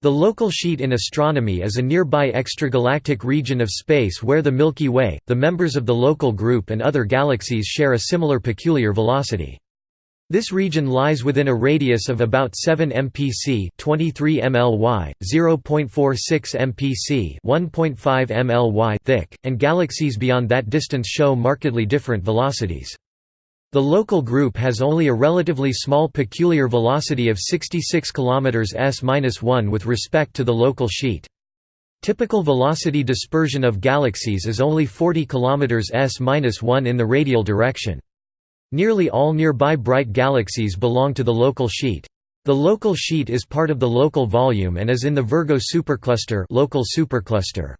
The local sheet in astronomy is a nearby extragalactic region of space where the Milky Way, the members of the local group and other galaxies share a similar peculiar velocity. This region lies within a radius of about 7 mpc 23 mly, 0.46 mpc 1.5 mly thick, and galaxies beyond that distance show markedly different velocities. The local group has only a relatively small peculiar velocity of 66 km s-1 with respect to the local sheet. Typical velocity dispersion of galaxies is only 40 km s-1 in the radial direction. Nearly all nearby bright galaxies belong to the local sheet. The local sheet is part of the local volume and is in the Virgo supercluster, local supercluster.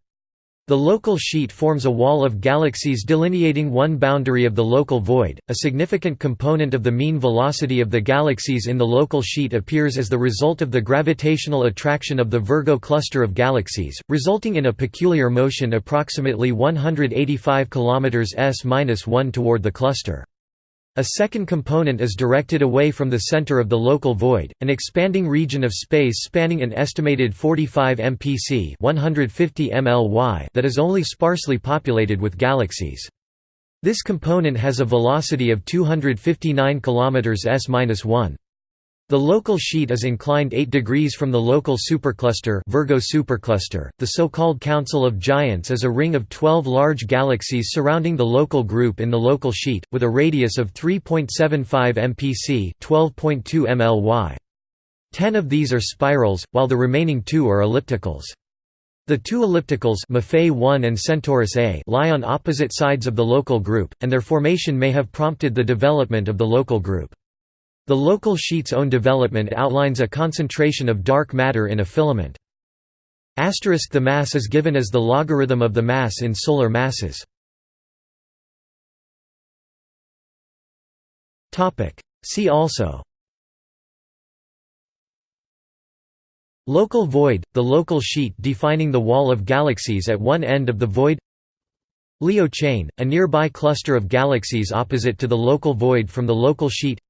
The local sheet forms a wall of galaxies delineating one boundary of the local void. A significant component of the mean velocity of the galaxies in the local sheet appears as the result of the gravitational attraction of the Virgo cluster of galaxies, resulting in a peculiar motion approximately 185 km s-1 toward the cluster. A second component is directed away from the center of the local void, an expanding region of space spanning an estimated 45 mpc 150 mly that is only sparsely populated with galaxies. This component has a velocity of 259 km s-1. The local sheet is inclined 8 degrees from the local supercluster Virgo supercluster. The so-called Council of Giants is a ring of 12 large galaxies surrounding the local group in the local sheet, with a radius of 3.75 mpc 12.2 mly. Ten of these are spirals, while the remaining two are ellipticals. The two ellipticals Maffei 1 and Centaurus A lie on opposite sides of the local group, and their formation may have prompted the development of the local group. The local sheet's own development outlines a concentration of dark matter in a filament. Asterisk the mass is given as the logarithm of the mass in solar masses. See also Local void, the local sheet defining the wall of galaxies at one end of the void Leo chain, a nearby cluster of galaxies opposite to the local void from the local sheet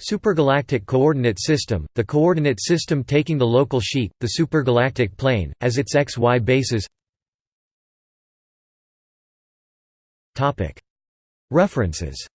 Supergalactic coordinate system, the coordinate system taking the local sheet, the supergalactic plane, as its xy basis References